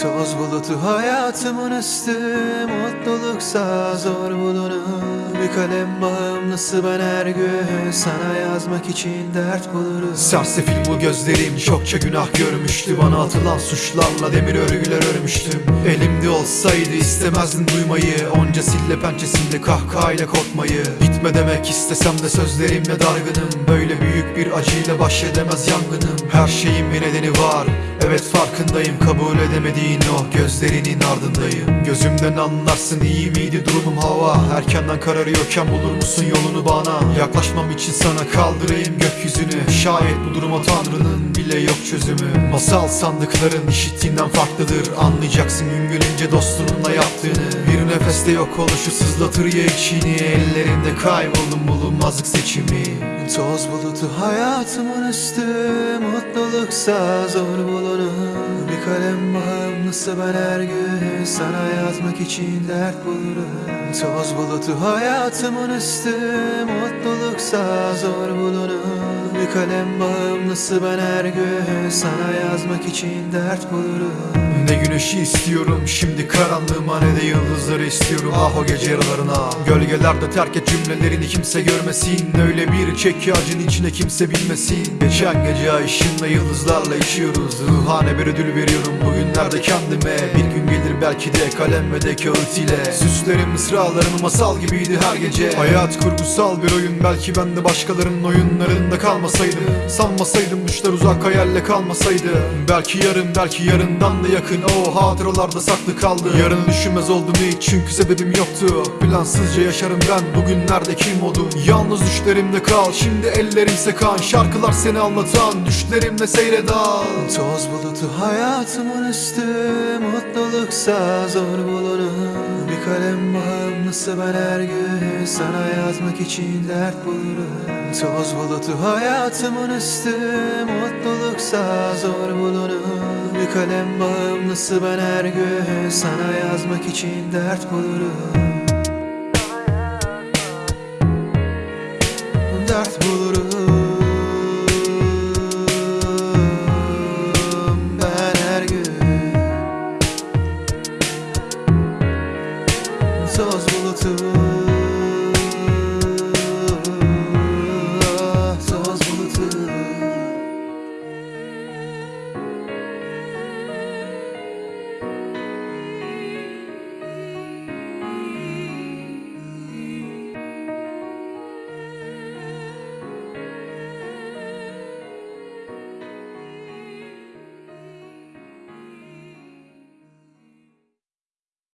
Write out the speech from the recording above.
Toz bulutu hayatımın üstü Mutluluksa zor bulunur Bir kalem bağımlısı ben her gün Sana yazmak için dert bulurum. Sersefil bu gözlerim çokça günah görmüştü. Bana atılan suçlarla demir örgüler örmüştüm. Elimde olsaydı istemezdim duymayı. Onca sille pençesinde kahkahayla korkmayı. Gitme demek istesem de sözlerimle dargınım. Böyle büyük bir acıyla baş edemez yangınım. Her şeyin bir nedeni var Evet farkındayım. Kabul edemediğin o gözlerinin ardındayım. Gözümden anlarsın iyi miydi durumum hava. Erkenden kararıyorken bulur musun yolunu bana? Yaklaşmam için sana kaldırayım gökyüzünü. Şayet bu duruma tanrının bile yok çözümü. Masal sandıkların işittiğinden farklıdır. Anlayacaksın gün gelince dostununla yaptığını. Bir nefeste yok oluşu sızlatır ya içini. Ellerinde kayboldum bulunmazlık seçimi. Toz bulutu hayatımın üstü Mutluluksa zor bulunur Bir kalem bağımlısı ben her gün Sana yazmak için dert bulurum. Toz bulutu hayatımın üstü Mutluluksa zor bulunur kalem bağımlısı ben her gün Sana yazmak için dert bulurum. Ne güneşi istiyorum şimdi karanlığıma ne de yıldızları istiyorum. Ah o gece yarılarına Gölgelerde terk et cümlelerini kimse görmesin. Öyle bir çek acın içine kimse bilmesin Geçen gece ay ışığında yıldızlarla içiyoruz Ruhane bir ödül veriyorum bugünlerde kendime. Bir gün gelir belki de kalem ve de kağıt ile. Süslerim mısralarım masal gibiydi her gece. Hayat kurgusal bir oyun belki ben de başkalarının oyunlarında kalmasaydım Sanmasaydım düşler uzak hayalle kalmasaydı. Belki yarın belki yarından da yakın. O hatıralarda saklı kaldı. Yarını düşünmez oldum hiç çünkü sebebim yoktu. Plansızca yaşarım ben bugünlerde kim oldum Yalnız düşlerimde kal şimdi ellerimse kan Şarkılar seni anlatan düşlerimle seyredan Toz bulutu hayatımın üstü Mutluluksa zor bulunur Bir kalem bağımlısı ben her gün Sana yazmak için dert bulurum. Toz bulutu hayatımın üstü Mutluluksa zor bulunur Bir kalem bağımlısı ben her gün Sana yazmak için dert bulurum. Dert bulurum Toz bulutu